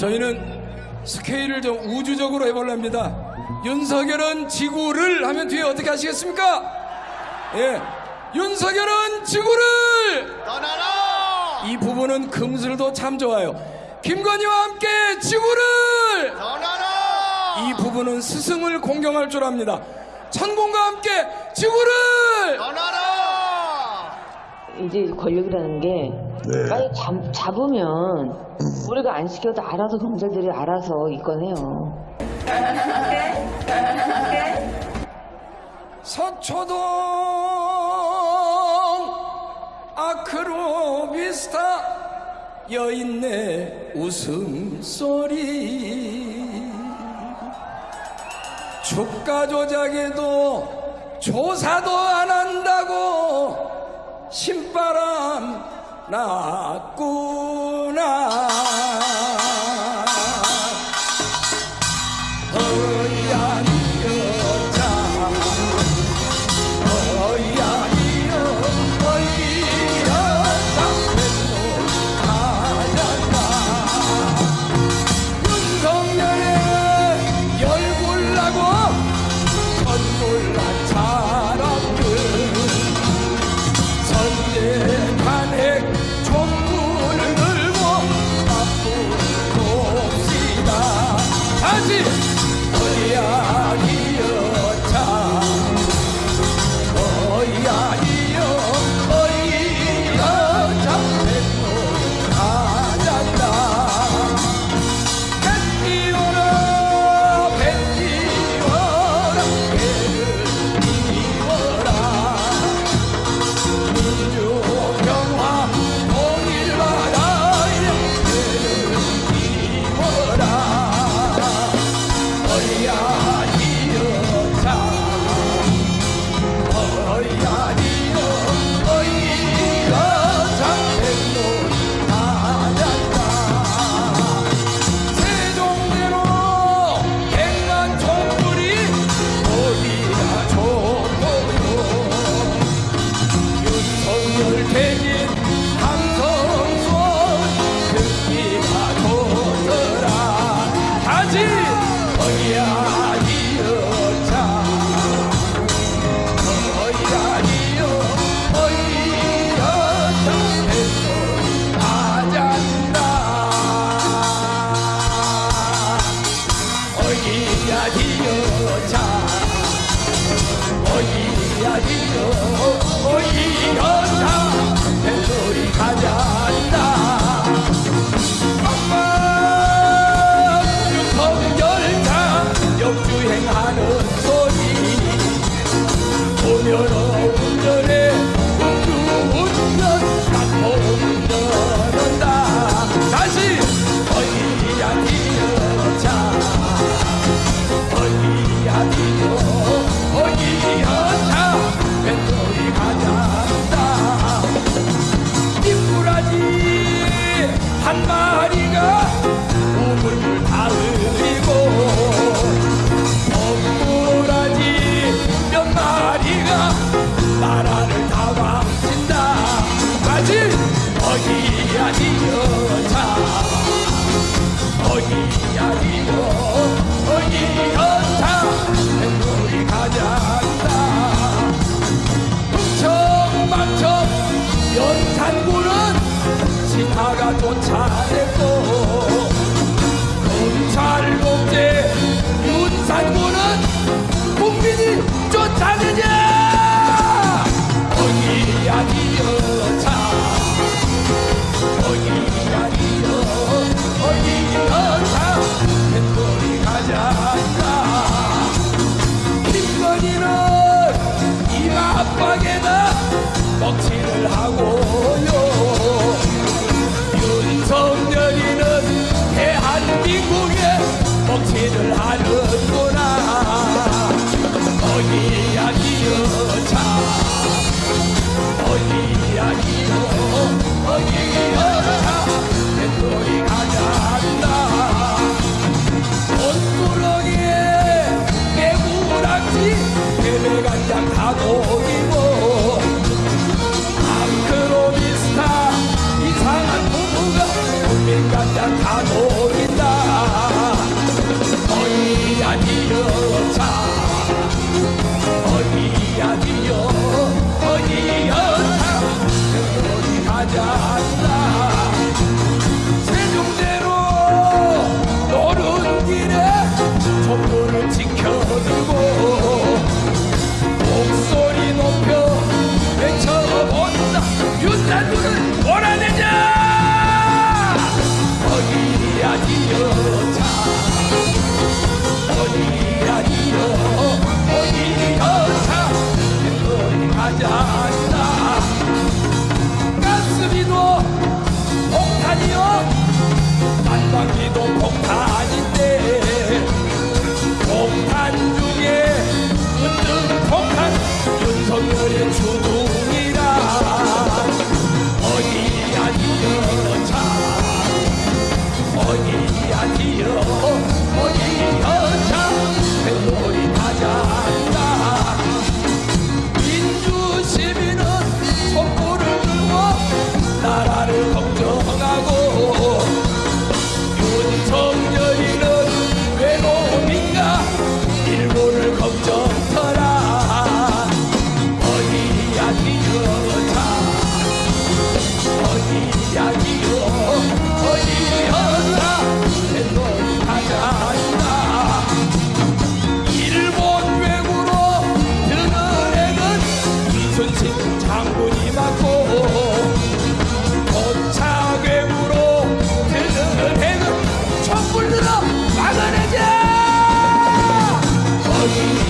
저희는 스케일을 좀 우주적으로 해볼랍니다. 윤석열은 지구를 하면 뒤에 어떻게 하시겠습니까? 예. 윤석열은 지구를 떠나라! 이 부분은 금슬도 참 좋아요. 김건희와 함께 지구를 떠나라! 이 부분은 스승을 공경할 줄 압니다. 천공과 함께 지구를 떠나라! 이제 권력이라는 게 빨리 잡, 잡으면 음. 우리가 안 시켜도 알아서 경찰들이 알아서 있거네요. 서초동 아크로비스타 여인네 웃음소리. 주가 조작에도 조사도 안 한다고 Nakku I love you. 어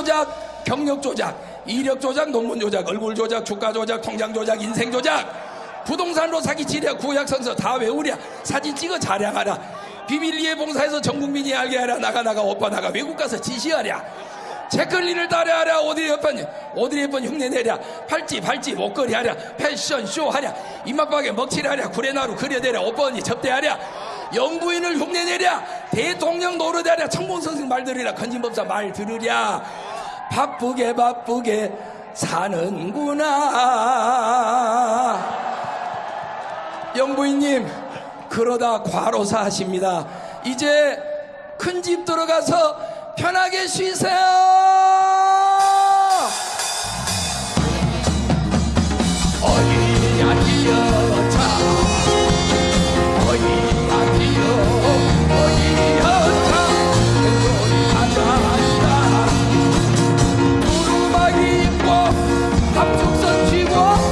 조작 경력 조작 이력 조작 논문 조작 얼굴 조작 주가 조작 통장 조작 인생 조작. 부동산으로 사기 치랴 구약 선서 다 외우랴. 사진 찍어 자랑하라. 비밀리에 봉사해서 전 국민이 알게 하라. 나가 나가 오빠 나가. 외국 가서 지시하랴. 체클린을 따라하랴 오드리 헵번 오드리 헵번 흉내 내랴. 팔찌 팔찌 목걸이 하랴. 패션 쇼 하랴. 이맛박에 먹칠하랴. 구레나루 그려대랴. 오빠 언니 접대하랴. 영부인을 흉내 내랴. 대통령 노릇하랴. 청봉 선생 말 들으랴. 건진법사 말 들으랴 바쁘게 바쁘게 사는구나. 영부인님 그러다 과로사 하십니다. 이제 큰 집 들어가서 편하게 쉬세요 밥죽선 쥐고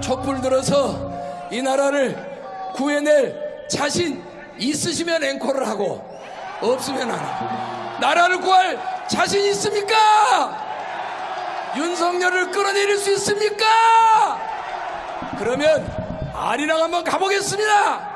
촛불 들어서 이 나라를 구해낼 자신 있으시면 앵콜을 하고 없으면 안 하고 나라를 구할 자신 있습니까? 윤석열을 끌어내릴 수 있습니까? 그러면 아리랑 한번 가보겠습니다.